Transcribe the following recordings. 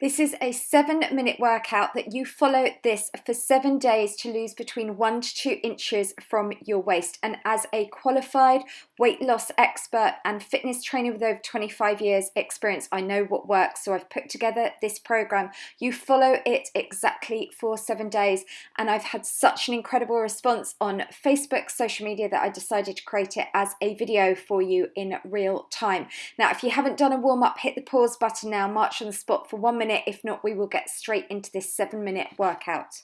This is a seven minute workout that you follow this for seven days to lose between one to two inches from your waist. And as a qualified weight loss expert and fitness trainer with over 25 years experience, I know what works. So I've put together this program. You follow it exactly for seven days. And I've had such an incredible response on Facebook, social media that I decided to create it as a video for you in real time. Now, if you haven't done a warm up, hit the pause button now, march on the spot for one minute minute. If not, we will get straight into this seven minute workout.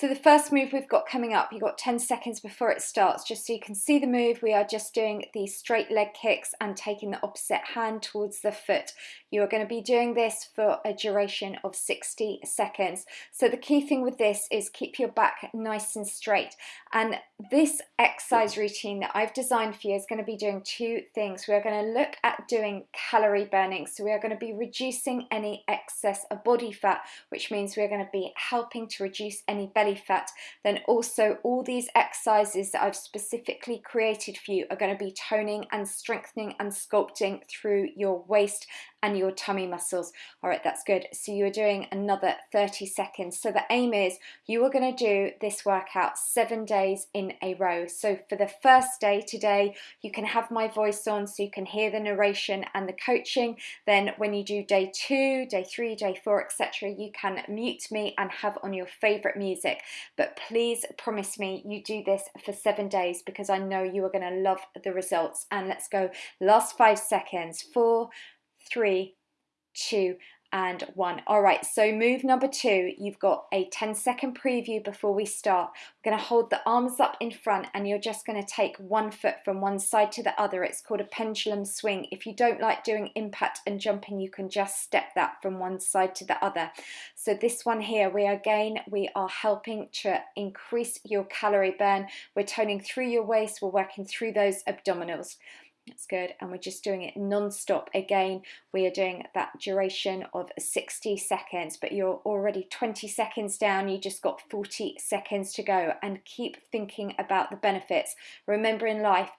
So the first move we've got coming up, you've got 10 seconds before it starts, just so you can see the move, we are just doing the straight leg kicks and taking the opposite hand towards the foot. You are going to be doing this for a duration of 60 seconds. So the key thing with this is keep your back nice and straight. And this exercise routine that I've designed for you is going to be doing two things. We are going to look at doing calorie burning. So we are going to be reducing any excess of body fat, which means we're going to be helping to reduce any belly belly fat, then also all these exercises that I've specifically created for you are going to be toning and strengthening and sculpting through your waist and your tummy muscles. All right, that's good. So you are doing another 30 seconds. So the aim is you are going to do this workout seven days in a row. So for the first day today, you can have my voice on so you can hear the narration and the coaching. Then when you do day two, day three, day four, etc., you can mute me and have on your favorite music. But please promise me you do this for seven days because I know you are going to love the results. And let's go last five seconds. Four, three, two, and one. All right, so move number two, you've got a 10 second preview before we start. We're gonna hold the arms up in front and you're just gonna take one foot from one side to the other. It's called a pendulum swing. If you don't like doing impact and jumping, you can just step that from one side to the other. So this one here, we again, we are helping to increase your calorie burn. We're toning through your waist, we're working through those abdominals. That's good. And we're just doing it non-stop. Again, we are doing that duration of 60 seconds, but you're already 20 seconds down. You just got 40 seconds to go and keep thinking about the benefits. Remember in life,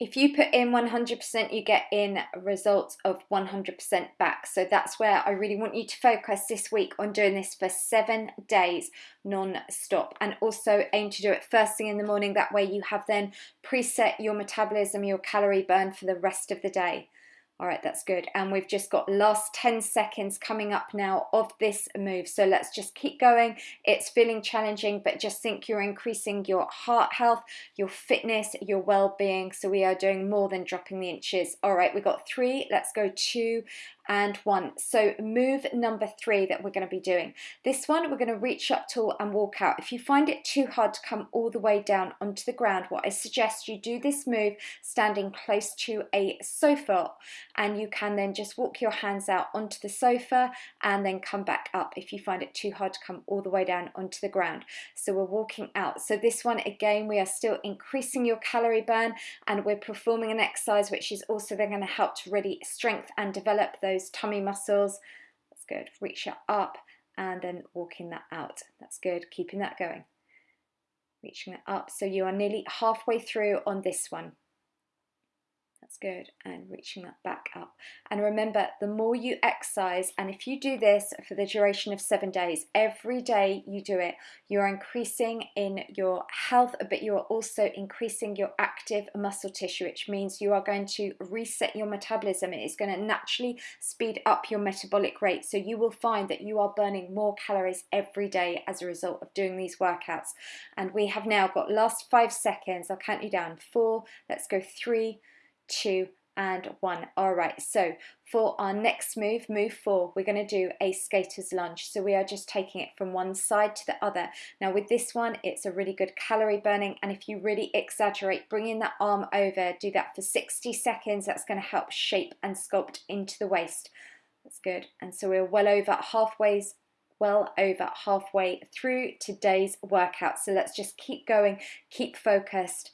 if you put in 100%, you get in results of 100% back. So that's where I really want you to focus this week on doing this for seven days non-stop and also aim to do it first thing in the morning. That way you have then preset your metabolism, your calorie burn for the rest of the day. All right, that's good. And we've just got last 10 seconds coming up now of this move. So let's just keep going. It's feeling challenging, but just think you're increasing your heart health, your fitness, your well-being. So we are doing more than dropping the inches. All right, we've got three. Let's go two and one. So move number three that we're going to be doing. This one, we're going to reach up tall and walk out. If you find it too hard to come all the way down onto the ground, what I suggest you do this move standing close to a sofa and you can then just walk your hands out onto the sofa and then come back up if you find it too hard to come all the way down onto the ground. So we're walking out. So this one, again, we are still increasing your calorie burn and we're performing an exercise which is also then going to help to really strengthen and develop those those tummy muscles. That's good. Reach it up and then walking that out. That's good. Keeping that going. Reaching it up. So you are nearly halfway through on this one. That's good. And reaching that back up. And remember, the more you exercise, and if you do this for the duration of seven days, every day you do it, you're increasing in your health, but you are also increasing your active muscle tissue, which means you are going to reset your metabolism. It is going to naturally speed up your metabolic rate. So you will find that you are burning more calories every day as a result of doing these workouts. And we have now got last five seconds. I'll count you down. Four, let's go three, two, and one. All right, so for our next move, move four, we're going to do a skater's lunge. So we are just taking it from one side to the other. Now with this one, it's a really good calorie burning. And if you really exaggerate, bringing that arm over, do that for 60 seconds. That's going to help shape and sculpt into the waist. That's good. And so we're well over halfway well over halfway through today's workout. So let's just keep going, keep focused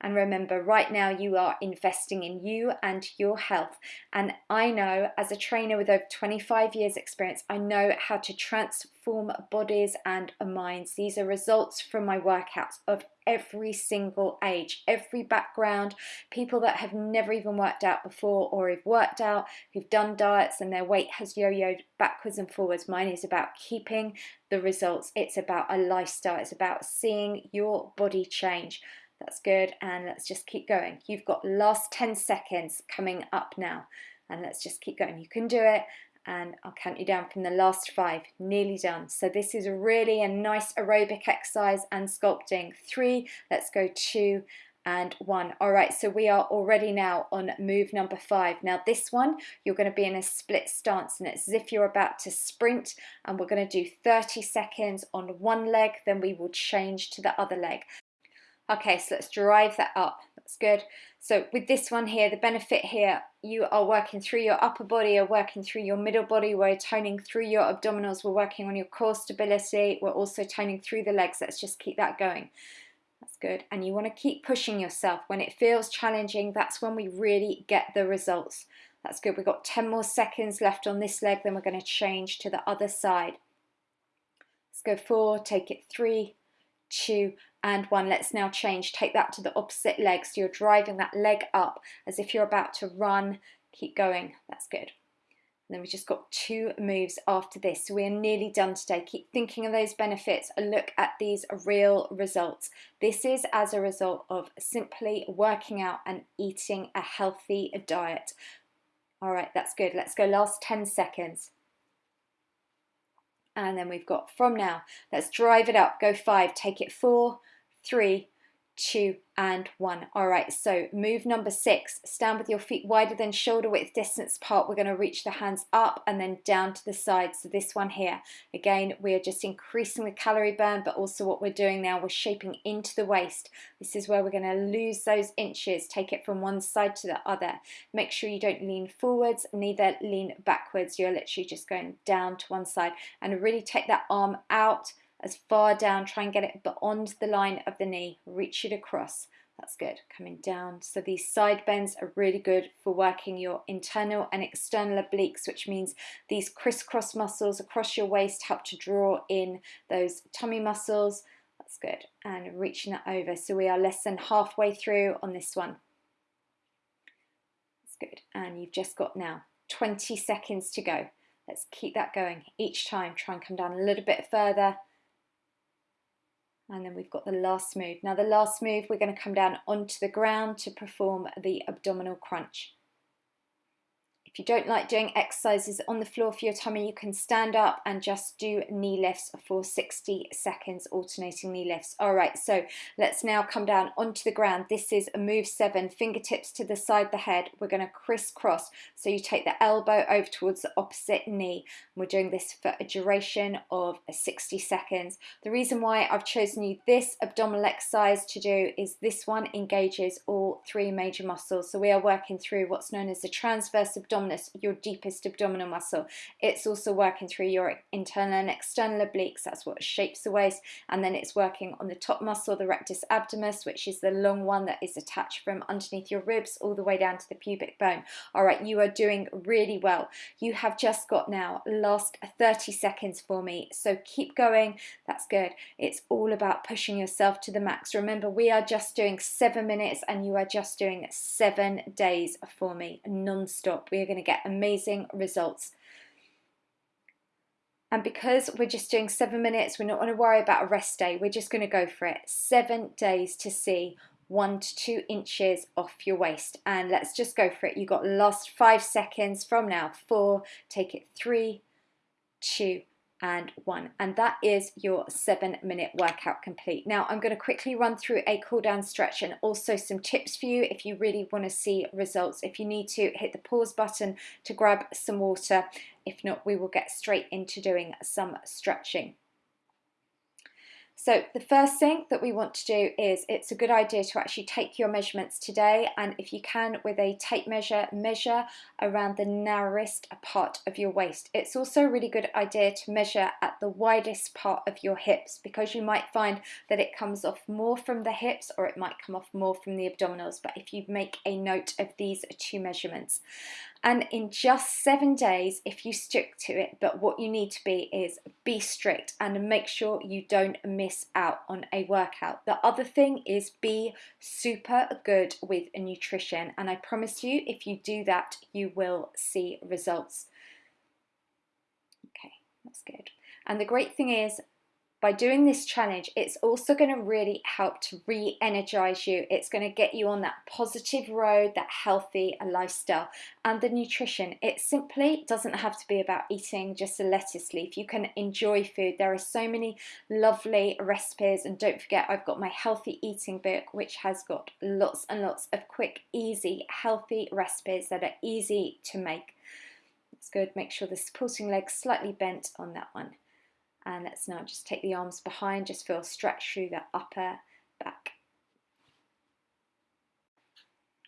And remember, right now you are investing in you and your health. And I know, as a trainer with over 25 years' experience, I know how to transform bodies and minds. These are results from my workouts of every single age, every background, people that have never even worked out before or have worked out, who've done diets and their weight has yo yoed backwards and forwards. Mine is about keeping the results, it's about a lifestyle, it's about seeing your body change. That's good. And let's just keep going. You've got last 10 seconds coming up now. And let's just keep going. You can do it. And I'll count you down from the last five. Nearly done. So this is really a nice aerobic exercise and sculpting. Three, let's go two and one. All right, so we are already now on move number five. Now this one, you're gonna be in a split stance and it's as if you're about to sprint and we're gonna do 30 seconds on one leg, then we will change to the other leg. Okay, so let's drive that up. That's good. So with this one here, the benefit here, you are working through your upper body, you're working through your middle body, we're toning through your abdominals, we're working on your core stability, we're also toning through the legs. Let's just keep that going. That's good. And you want to keep pushing yourself. When it feels challenging, that's when we really get the results. That's good. We've got 10 more seconds left on this leg, then we're going to change to the other side. Let's go four, take it three, two, and one. Let's now change. Take that to the opposite leg. So you're driving that leg up as if you're about to run. Keep going. That's good. And then we just got two moves after this. So we are nearly done today. Keep thinking of those benefits. Look at these real results. This is as a result of simply working out and eating a healthy diet. All right, that's good. Let's go last 10 seconds and then we've got from now. Let's drive it up. Go five. Take it four. Three two and one. All right, so move number six, stand with your feet wider than shoulder width distance apart. We're going to reach the hands up and then down to the side. So this one here, again, we are just increasing the calorie burn, but also what we're doing now, we're shaping into the waist. This is where we're going to lose those inches, take it from one side to the other. Make sure you don't lean forwards, neither lean backwards. You're literally just going down to one side and really take that arm out as far down, try and get it beyond the line of the knee, reach it across. That's good, coming down. So these side bends are really good for working your internal and external obliques, which means these crisscross muscles across your waist help to draw in those tummy muscles. That's good, and reaching that over. So we are less than halfway through on this one. That's good, and you've just got now 20 seconds to go. Let's keep that going each time. Try and come down a little bit further and then we've got the last move. Now the last move, we're going to come down onto the ground to perform the abdominal crunch. If you don't like doing exercises on the floor for your tummy, you can stand up and just do knee lifts for 60 seconds, alternating knee lifts. All right, so let's now come down onto the ground. This is a move seven, fingertips to the side of the head. We're gonna crisscross. So you take the elbow over towards the opposite knee. We're doing this for a duration of 60 seconds. The reason why I've chosen you this abdominal exercise to do is this one engages all three major muscles. So we are working through what's known as the transverse abdominal your deepest abdominal muscle. It's also working through your internal and external obliques, that's what shapes the waist, and then it's working on the top muscle, the rectus abdominis, which is the long one that is attached from underneath your ribs all the way down to the pubic bone. All right, you are doing really well. You have just got now last 30 seconds for me, so keep going. That's good. It's all about pushing yourself to the max. Remember, we are just doing seven minutes and you are just doing seven days for me non-stop. We are going going to get amazing results. And because we're just doing seven minutes, we're not going to worry about a rest day. We're just going to go for it. Seven days to see one to two inches off your waist. And let's just go for it. You got last five seconds from now. Four, take it three, two, and one. And that is your seven minute workout complete. Now I'm going to quickly run through a cool down stretch and also some tips for you if you really want to see results. If you need to hit the pause button to grab some water. If not we will get straight into doing some stretching So the first thing that we want to do is it's a good idea to actually take your measurements today and if you can with a tape measure, measure around the narrowest part of your waist. It's also a really good idea to measure at the widest part of your hips because you might find that it comes off more from the hips or it might come off more from the abdominals but if you make a note of these two measurements and in just seven days if you stick to it but what you need to be is be strict and make sure you don't miss out on a workout. The other thing is be super good with nutrition and I promise you if you do that you will see results. Okay that's good. And the great thing is by doing this challenge, it's also going to really help to re energize you. It's going to get you on that positive road, that healthy lifestyle. And the nutrition, it simply doesn't have to be about eating just a lettuce leaf. You can enjoy food. There are so many lovely recipes. And don't forget, I've got my healthy eating book, which has got lots and lots of quick, easy, healthy recipes that are easy to make. It's good. Make sure the supporting leg's slightly bent on that one. And let's now just take the arms behind, just feel stretch through the upper back.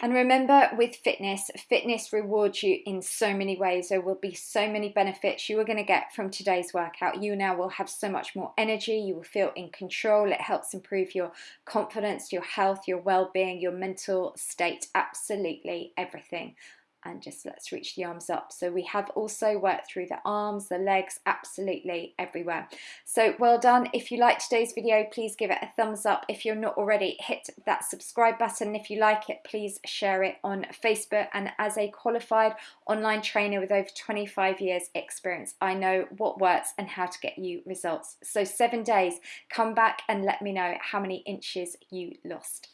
And remember with fitness, fitness rewards you in so many ways. There will be so many benefits you are going to get from today's workout. You now will have so much more energy. You will feel in control. It helps improve your confidence, your health, your well-being, your mental state, absolutely everything and just let's reach the arms up. So we have also worked through the arms, the legs, absolutely everywhere. So well done. If you like today's video, please give it a thumbs up. If you're not already, hit that subscribe button. If you like it, please share it on Facebook. And as a qualified online trainer with over 25 years experience, I know what works and how to get you results. So seven days, come back and let me know how many inches you lost.